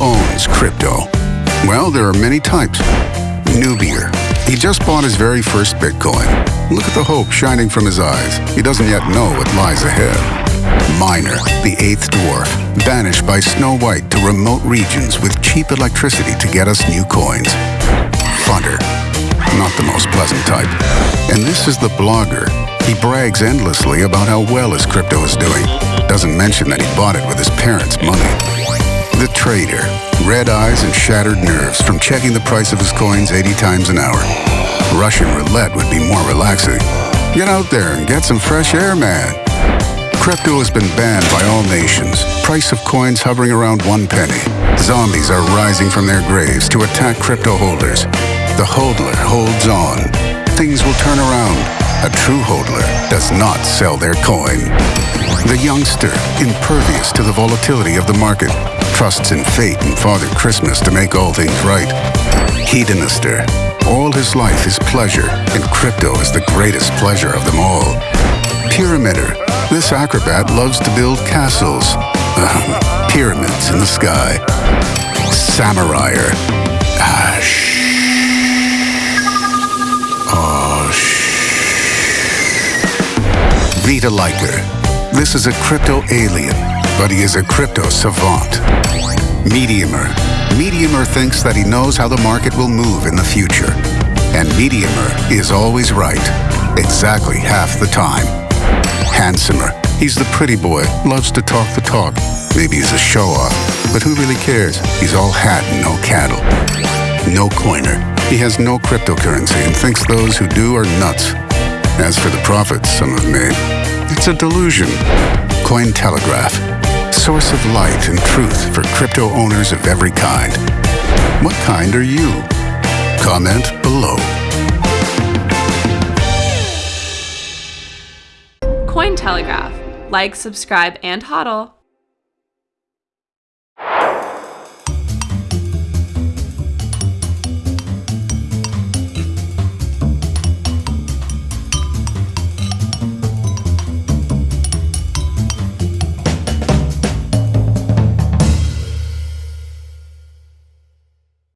is crypto? Well, there are many types. Newbier. He just bought his very first Bitcoin. Look at the hope shining from his eyes. He doesn't yet know what lies ahead. Miner, the eighth dwarf, banished by Snow White to remote regions with cheap electricity to get us new coins. Funner, not the most pleasant type. And this is the blogger. He brags endlessly about how well his crypto is doing. Doesn't mention that he bought it with his parents' money. Trader. Red eyes and shattered nerves from checking the price of his coins 80 times an hour. Russian roulette would be more relaxing. Get out there and get some fresh air, man. Crypto has been banned by all nations. Price of coins hovering around one penny. Zombies are rising from their graves to attack crypto holders. The hodler holds on. Things will turn around. A true hodler does not sell their coin. The youngster, impervious to the volatility of the market, trusts in fate and Father Christmas to make all things right. Hedonister, all his life is pleasure, and crypto is the greatest pleasure of them all. Pyramider, this acrobat loves to build castles, um, pyramids in the sky. Samuraier, ah. Oh. Vitaliker, this is a crypto alien, but he is a crypto savant. Mediumer. Mediumer thinks that he knows how the market will move in the future. And Mediumer is always right, exactly half the time. Handsomer. He's the pretty boy, loves to talk the talk. Maybe he's a show-off, but who really cares? He's all hat and no cattle. No coiner. He has no cryptocurrency and thinks those who do are nuts. As for the profits some have made, it's a delusion. Cointelegraph, source of light and truth for crypto owners of every kind. What kind are you? Comment below. Cointelegraph. Like, subscribe, and hodl.